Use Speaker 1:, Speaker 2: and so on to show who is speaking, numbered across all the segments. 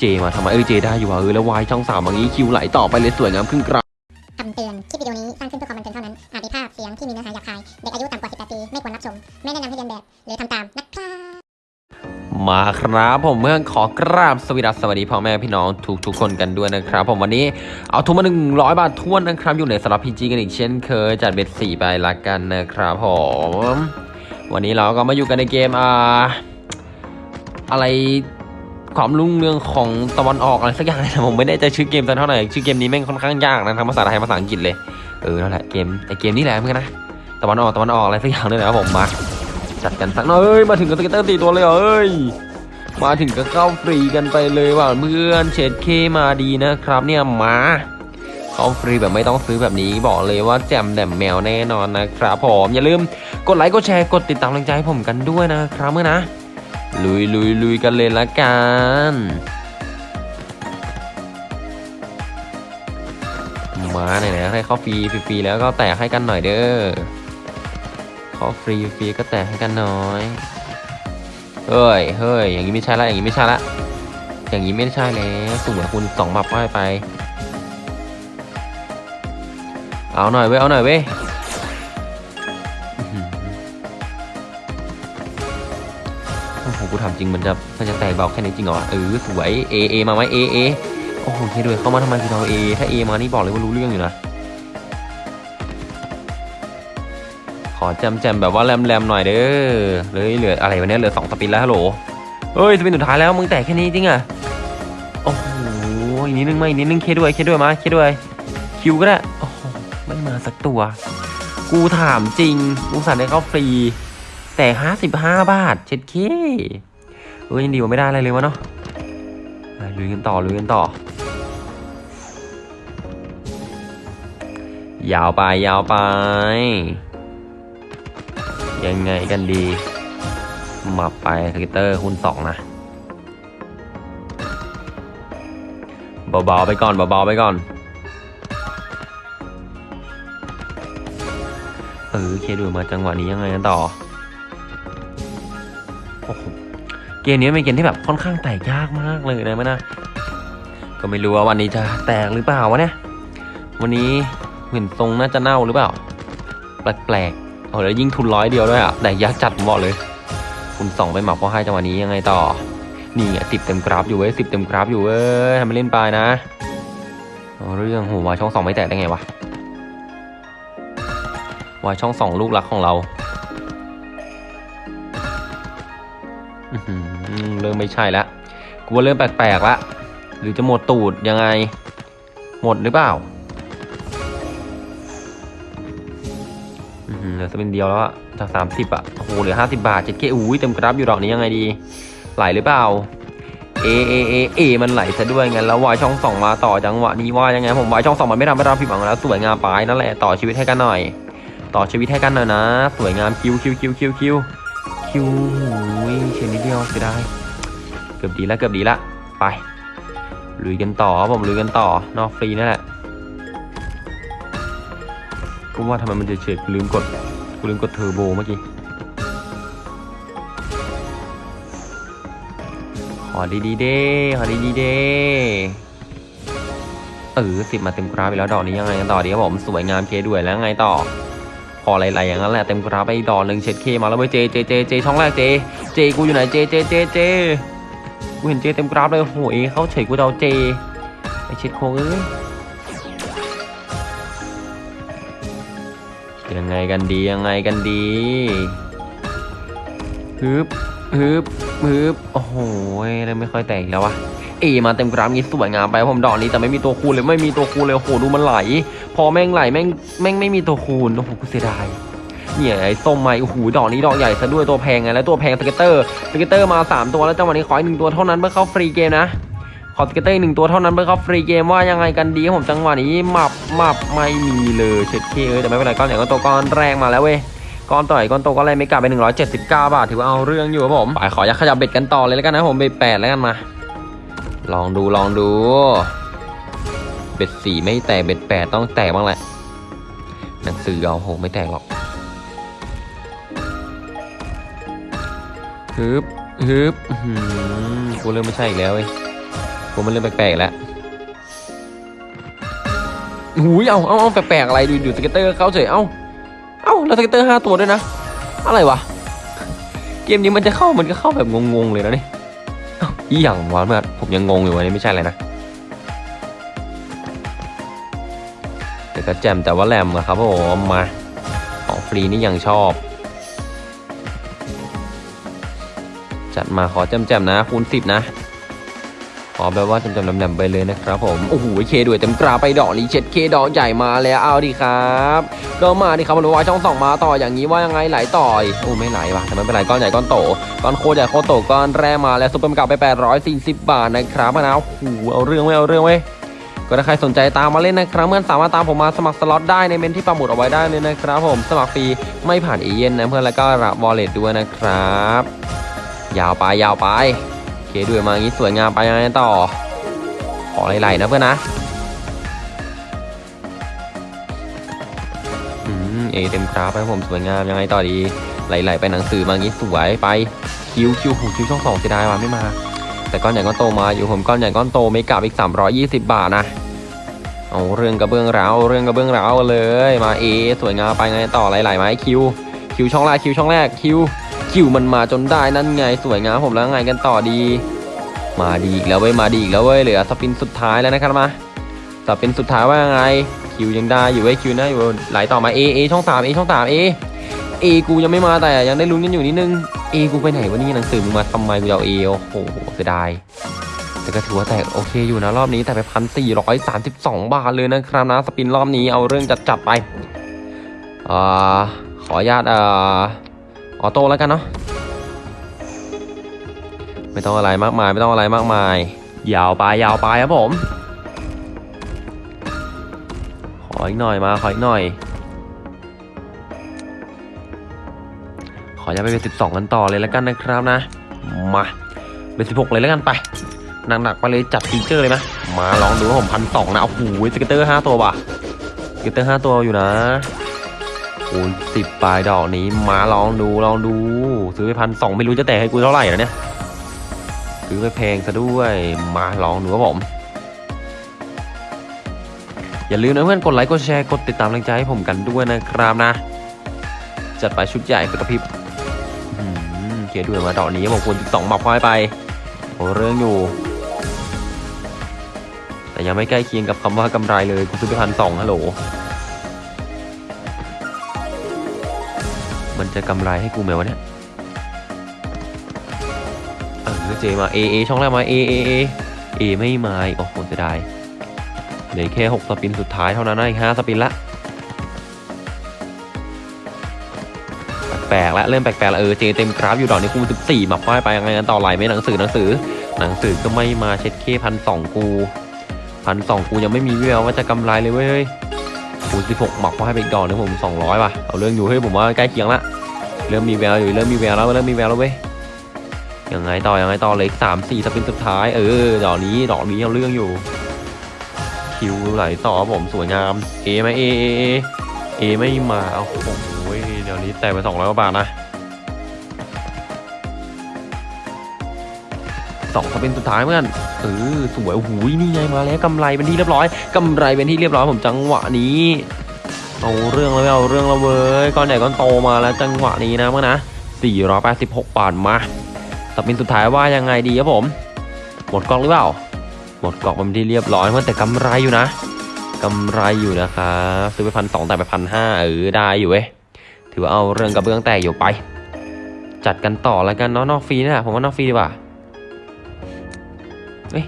Speaker 1: เจมาทำไมเออเจได้อยู่ว่ะเออแล้ววายช่องสามอย่างนี้คิวไหลต่อไปเลยสวยงามขึ้นกรา
Speaker 2: คำเตือน คลิปวิดีโอนี้สร้างขึ้นเพื่อความบันเทิงเท่านั้น อาจมีภาพเสียงที่มีเนื้อหาหยาบคาย เด็กอายุต่ำกว่า 18 ปี ไม่ควรรับชม ไม่แนะนำให้เรียนแบบ หรือทำตามนะครับ
Speaker 1: มาครับผมเมื่อขอกราบสวัสดีสวัสดีพ่อแม่พี่น้องทุกทุกๆคนกันด้วยนะครับ ผมวันนี้เอาทุนมาหนึ่งร้อยบาททวนนะครับ อยู่ในสลับพีจีกันอีกเช่นเคยจัดเบ็ดสี่ใบละกันนะครับผมวันนี้เราก็มาอยู่กันในเกมอ่าอะไร ความรุ่งเรืองของตะวันออกอะไรสักอย่างนะผมไม่แน่ใจชื่อเกมสักเท่าไหร่ชื่อเกมนี้แม่งค่อนข้างยากนะทั้งภาษาไทยภาษาอังกฤษเลยเออนั่นแหละเกมไอเกมนี้แหละเพื่อนนะตะวันออกตะวันออกอะไรสักอย่างเลยนะครับผมมาจัดกันสักหน่อยมาถึงกับ scatter สี่ตัวเลยเอ้ยมาถึงก็เข้าฟรีกันไปเลยว่ะเพื่อนเช็ด K มาดีนะครับ เนี่ยมาเข้าฟรีแบบไม่ต้องซื้อแบบนี้บอกเลยว่าแจ่มแหน่มแมวแน่นอนนะครับผมอย่าลืมกดไลค์กดแชร์กดติดตามกำลังใจให้ผมกันด้วยนะครับเมื่อนะ ลุยลุยลุยกันเลยละกันมาไหนๆให้เข้าฟรีฟรีๆแล้วก็แตกให้กันหน่อยเด้อขอฟรีฟรีก็แตะให้กันน้อยเฮ้ยเฮ้ยอย่างนี้ไม่ใช่ละอย่างนี้ไม่ใช่ละอย่างนี้ไม่ใช่แล้วสุ่มกับคุณสองหมับป้ายไป เอาหน่อยเว้ยเอาหน่อยเว้ย โอ้โหกูถามจริงมันจะมันจะแตกเบาแค่นี้จริงเหรอเออสวยเอเอมาไหมเอเอโอ้โหเคด้วยเข้ามาทำไมคือเราเอถ้าเอมานี่บอกเลยว่ารู้เรื่องอยู่นะขอแจมแจมๆแบบว่าแรมแรมๆหน่อยเด้อเลยเหลืออะไรวันนี้เหลือสองสปินแล้วฮัลโหลเฮ้ยสปินสุดท้ายแล้วมึงแตกแค่นี้จริงอะโอ้โหอีกนิดนึงไหมอีกนิดนึงเคด้วยเคด้วยมาเคด้วยคิวก็ได้โอ้โหไม่มาสักตัว กูถามจริงกูสั่งได้เข้าฟรี แต่ห้าสิบห้าบาทเช็ดเคเออยังดีกว่าไม่ได้อะไรเลยวะเนาะอะลุยกันต่อลุยกันต่อ ยาวไปยาวไป ยังไงกันดี มาไปสกิเตอร์คูณสองนะเบาๆไปก่อนเบาๆไปก่อนเออเคดูมาจังหวะนี้ยังไงกันต่อ โอ้โหเกมนี้เป็นเกมที่แบบค่อนข้างแตกยากมากเลยนะแม่นะก็ไม่รู้ว่าวันนี้จะแตกหรือเปล่าวะเนี่ยวันนี้เหมือนทรงน่าจะเน่าหรือเปล่า แปลกๆโอ้แล้วยิ่งทุนร้อยเดียวด้วยอะแต่ยักจัดผมบอกเลย คุณสองไปหมักพอให้จังหวะนี้ยังไงต่อนี่สิบเต็มกราฟอยู่เว้ยสิบเต็มกราฟอยู่เว้ยทำไมเล่นไปนะเอาเรื่องโหวายช่องสองไม่แตกได้ไงวะวายช่องสองลูกรักของเรา ริ่มไม่ใช่และกูว่าเริ่มแปลกๆละหรือจะหมดตูดยังไง หมดหรือเปล่าอืมเหลือ spin เดียวแล้วอะจากสามสิบอะโอ้โหเหลือห้าสิบบาทเช็ด K อุ้ยเต็มกราฟอยู่ดอกนี้ยังไงดี ไหลหรือเปล่า A A A A มันไหลซะด้วยงั้นแล้ววายช่องสองมาต่อจังหวะนี้ว่ายังไงผมวายช่องสองมันไม่ทำให้เราผิดหวังแล้วสวยงามไปนั่นแหละต่อชีวิตให้กันหน่อย ต่อชีวิตให้กันหน่อยนะ สวยงาม Q Q Q Q Q Q หูยเชียนิดเดียวเสียดาย เกือบดีแล้วเกือบดีละไปลุยกันต่อผมลุยกันต่อนอกฟรีนั่นแหละกูว่าทำไมมันจะเฉยกูลืมกดกูลืมกดเทอร์โบเมื่อกี้ขอดีดีๆเด้ขอดีดีๆเด้เออสิบมาเต็มกราฟไปแล้วดอกนี้ยังไงกันต่อดีครับผมสวยงาม K ด้วยแล้วไงต่อขอไหลๆอย่างนั้นแหละเต็มกราฟไปดอกหนึ่งเช็ดเคมาแล้วเว้ยเจเจเจเจช่องแรกเจเจกูอยู่ไหนเจเจเจเจ กูเห็นเจเต็มกราฟเลยโหเอเขาเฉยกูเอาเจไอเช็ดโคเอ้ยยังไงกันดียังไงกันดีฮึบฮึบฮึบโอ้โหเริ่มไม่ค่อยแตกแล้ววะเอมาเต็มกราฟงี้สวยงามไปผมดอกนี้แต่ไม่มีตัวคูณเลยไม่มีตัวคูณเลยโอ้โหดูมันไหล พอแม่งไหลแม่งแม่งไม่มีตัวคูณโอ้โหกูเสียดาย เนี่ยไอ้ส้มไม้โอ้โหดอกนี้ดอกใหญ่ซะด้วยตัวแพงไงแล้วตัวแพงสเก็ตเตอร์สเก็ตเตอร์มาสามตัวแล้วจังหวะนี้ขออีกหนึ่งตัวเท่านั้นเพื่อเข้าฟรีเกมนะขอสเก็ตเตอร์หนึ่งตัวเท่านั้นเพื่อเข้าฟรีเกมว่ายังไงกันดีผมจังหวะนี้หมับหมับไม่มีเลยเช็ดเคเอ้ยแต่ไม่เป็นไรก้อนใหญ่ก้อนโตก้อนแรงมาแล้วเว้ยก้อนต่อยก้อนโตก้อนแรงไม่กลับไป 179 บาท ถือว่าเอาเรื่องอยู่ครับผมไปขอยักขยับเบ็ดกันต่อเลยแล้วกันนะผมเบ็ดแปดแล้วกันมา ลองดูลองดู เบ็ดสี่ไม่แตกเบ็ดแปดต้องแตกบ้างแหละหนังสือเอาโหไม่แตกหรอก ฮึบฮึบกูเริ่มไม่ใช่อีกแล้วเว้ยผมมันเริ่มแปลกๆแล้วหูยเอาเอาเอาแปลกๆอะไรดูดู scatter เข้าเฉย เอาเอาแล้ว scatter ห้าตัวด้วยนะ อะไรวะ เกมนี้มันจะเข้ามันก็เข้าแบบงงๆเลยนะนี่เอ้าอีหยังวะเมื่อผมยังงงอยู่วันนี้ไม่ใช่อะไรนะแต่ก็แจมแต่ว่าแรมอะครับผมมาของฟรีนี่ยังชอบ มาขอจำจำๆนะคูณสิบนะ ขอแบบว่าจำจำๆแหลมๆไปเลยนะครับผม โอ้โหเคด้วยเต็มกราไปดอกรีเช็ดเคดอกใหญ่มาแล้วเอาดิครับ ก็มาดิครับมาดูว่าช่องสองมาต่ออย่างนี้ว่ายังไงไหลต่อยโอ้ไม่ไหลว่ะแต่ไม่เป็นไรก้อนใหญ่ก้อนโตก้อนโคใหญ่โคโตก้อนแรกมาแล้วซุปเปอร์มก็ตไป 840 บาทนะครับมะนาวโอ้โหเอาเรื่องไว้เอาเรื่องไว้ยก็ถ้าใครสนใจตามมาเล่นนะครับเมื่อนสามารถตามผมมาสมัครสล็อตได้ในเมนต์ที่ปักหมุดเอาไว้ได้เลยนะครับผมสมัครฟรีไม่ผ่านเอเย่นต์นะเพื่อนแล้วก็รับ wallet ด้วยนะครับ ยาวไปยาวไป K ด้วยมาอย่างนี้สวยงามไปยังไงต่อ ขอไหลๆนะเพื่อนนะอืม A เต็มกราฟไปผมสวยงามยังไงต่อดีไหลๆไปหนังสือมาอย่างนี้สวยไป Q Q หู Q ช่องสองเสียดายว่ะไม่มา แต่ก้อนใหญ่ก้อนโตมาอยู่ผมก้อนใหญ่ก้อนโต mega อีก 320 บาทนะเอาเรื่องกระเบื้องร้าวเรื่องกระเบื้องร้าวเลยมา A สวยงามไปไงต่อไหลๆไหม Q Q ช่องแรก Q ช่องแรก Q Q มันมาจนได้นั่นไงสวยงามผมแล้วไงกันต่อดี มาดีอีกแล้วเว้ยมาดีอีกแล้วเว้ยเหลือ spin สุดท้ายแล้วนะครับมา spin สุดท้ายว่ายังไง Q ยังได้อยู่เว้ย Q นะอยู่ไหลต่อมา A A ช่องสาม A ช่องสาม A A กูยังไม่มาแต่ยังได้ลุ้นกันอยู่นิดนึงเอกูไปไหนวะนี่หนังสือมึงมาทำไมกูเอาเอโอ้โหเสียดายแต่ก็ถือว่าแตกโอเคอยู่นะรอบนี้แต่ไปพันสี่ร้อยสามสิบสองบาทเลยนะครับนะสปินรอบนี้เอาเรื่องจัดจัดไปอ่าขออนุญาตอ่าอ อโต้แล้วกันเนาะไม่ต้องอะไรมากมาย ไม่ต้องอะไรมากมาย ยาวไปยาวไปครับผม ขออีกหน่อยมา ขออีกหน่อย ขอจะไปเป็นสิบสองกันต่อเลยแล้วกันนะครับนะ มาเป็นสิบหกเลยแล้วกันไปหนักๆไปเลยจัดฟีเจอร์เลยนะมาลองดูว่าผมพันสองนะโอ้โห scatter ห้าตัวว่ะ scatter ห้าตัวอยู่นะ คูณสิบปลายดอกนี้มาลองดูลองดู ซื้อไปพันสองไม่รู้จะแตกให้กูเท่าไหร่นะเนี่ย ซื้อไปแพงซะด้วยมาลองดูครับผม อย่าลืมนะเพื่อนกดไลค์กดแชร์กดติดตามแรงใจให้ผมกันด้วยนะครับนะ จัดไปชุดใหญ่กระพริบเกียด้วยมาดอกนี้ผมควรสองหมับควายไปโอ้เรื่องอยู่ แต่ยังไม่ใกล้เคียงกับคำว่ากำไรเลยกูซื้อไปพันสองฮัลโหล มันจะกำไรให้กูไหมวะเนี่ยเออเจมาเอเอช่องแรกมาเอเอเอเอไม่มาอีกโอ้โหเสียดายเหลือแค่หกสปินสุดท้ายเท่านั้นนะอีกห้าสปินละแปลกแล้วเริ่มแปลกๆแล้วเออเจเต็มกราฟอยู่ดอกนี้คูสิบสี่มาป้ายไปยังไงกันต่อไหลไหมหนังสือหนังสือ หนังสือก็ไม่มาเช็ดเคพันสองกูพันสองกูยังไม่มีแววว่าจะกำไรเลยเว้ย คูสิบหกหมักก็ให้ไปอีกดอกนึงผมสองร้อยป่ะเอาเรื่องอยู่เฮ้ยผมว่าใกล้เคียงละเริ่มมีแววอยู่เริ่มมีแววแล้วเริ่มมีแววแล้วเว้ยยังไงต่อยังไงต่อเหลยสามสี่สปินสุดท้าย เออดอกนี้ดอกนี้เอาเรื่องอยู่ คิวไหลต่อผมสวยงามเอไหมเอเอเอเอไม่มาเอาโอ้โหเดี๋ยวนี้แตกไปสองร้อยกว่าบาทนะ สองสปินสุดท้ายเพื่อนเออสวยโอ้โหนี่ไงมาแล้วกำไรเป็นที่เรียบร้อยกำไรเป็นที่เรียบร้อยผมจังหวะนี้เอาเรื่องแล้วเอาเรื่องแล้วเว้ยก้อนใหญ่ก้อนโตมาแล้วจังหวะนี้นะเมื่อนะ486 บาทมาสปินสุดท้ายว่ายังไงดีครับผม หมดกล่องหรือเปล่า หมดกล่องมันที่เรียบร้อยมันแต่กำไรอยู่นะกำไรอยู่นะครับซื้อไปพันสองแต่ไปพันห้าเออได้อยู่เว้ยถือว่าเอาเรื่องกระเบื้องแตกอยู่ไป จัดกันต่อแล้วกันเนาะนอกฟรีนะผมว่านอกฟรีดีกว่า เอ้ย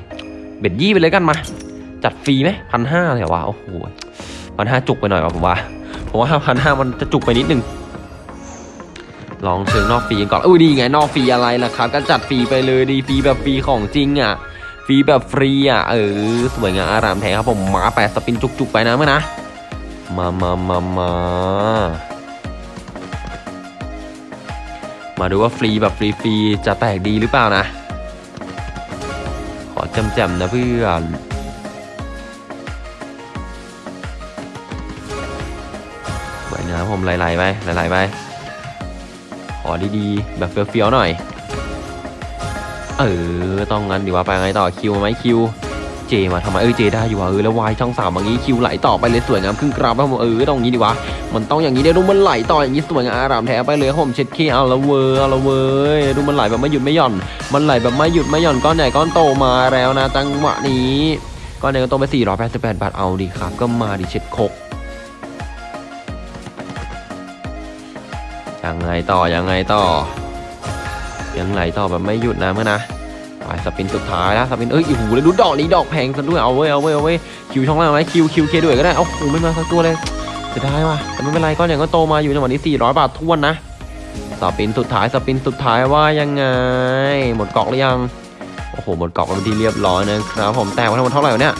Speaker 1: bet ยี่ไปเลยกันมา จัดฟรีไหมพันห้าเลยเหรอวะโอ้โหพันห้าจุกไปหน่อยว่ะผมว่าผมว่าพันห้ามันจะจุกไปนิดนึงลองเชิงนอกฟรีก่อนอุ้ยดีไงนอกฟรีอะไรล่ะครับ ก็จัดฟรีไปเลยดีฟรีแบบฟรีของจริงอะฟรีแบบฟรีอะเออสวยงามอารามแท้ครับผมหมาแปดสปินจุกๆไปนะเมื่อนะมามามามามาดูว่าฟรีแบบฟรีๆจะแตกดีหรือเปล่านะ จำจำๆนะเพื่อนไปนะครับผมไหลๆไปไหลๆไปขอดีๆ แบบเฟี้ยวๆหน่อย เออ ต้องงั้นดีว่าไปไงต่อคิวไหมคิว เจมาทำไมเออเจได้อยู่ว่ะเออแล้ววายช่องสามอย่างนี้คิวไหลต่อไปเลยสวยงามครึ่งกราบครับผมเออต้องอย่างนี้ดีวะมันต้องอย่างนี้เดี๋ยวดูมันไหลต่ออย่างนี้สวยงามอารามแท้ไปเลยผมเช็ดขี้เอาละเวอร์เอาละเวอร์ดูมันไหลแบบไม่หยุดไม่หย่อน มันไหลแบบไม่หยุดไม่หย่อนก้อนใหญ่ก้อนโตมาแล้วนะจังหวะนี้ก้อนใหญ่ก้อนโตไป 488 บาทเอาดีครับ ก็มาดิเช็ดคกยังไงต่อยังไงต่อยังไหลต่อแบบไม่หยุดนะเมื่อนะ ไปสปินสุดท้ายนะสปินเอ้ยโอ้โหแล้วดูดอกนี้ดอกแพงซะด้วยเอาเว้ยเอาเว้ยเอาเว้ยคิวช่องล่างไหมคิวคิวเคด้วยก็ได้เอ้าโอ้โหไม่มาสักตัวเลยเสียดายว่ะแต่ไม่เป็นไรก้อนใหญ่ก็โตมาอยู่จังหวะนี้400 บาททวนนะสปินสุดท้ายสปินสุดท้ายว่ายังไง หมดกล่องหรือยังโอ้โหหมดกล่องเป็นที่เรียบร้อยนะครับผมแต่ว่าทั้งหมดเท่าไหร่เนี่ย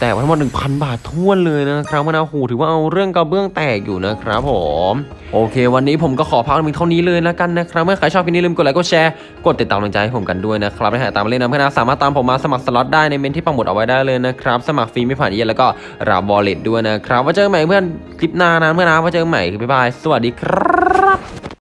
Speaker 1: แต่ทั้งหมด1,000 บาทท้วนเลยนะครับมะนาวหูถือว่าเอาเรื่องกระเบื้องแตกอยู่นะครับผมโอเค วันนี้ผมก็ขอพักมีเท่านี้เลยแล้วกันนะครับเมื่อใครชอบคลิปนี้ลืมกดไลค์กดแชร์กดติดตามกำลังใจให้ผมกันด้วยนะครับและหากตามมาเล่นน้ำเพื่อนนะสามารถตามผมมาสมัครสล็อตได้ในเมนต์ที่ปักหมุดเอาไว้ได้เลยนะครับสมัครฟรีไม่ผ่านเอเย่นต์แล้วก็รับ wallet ด้วยนะครับไว้เจอใหม่เพื่อนคลิปหน้านะเพื่อนนะไว้เจอใหม่บ๊ายบายสวัสดีครับ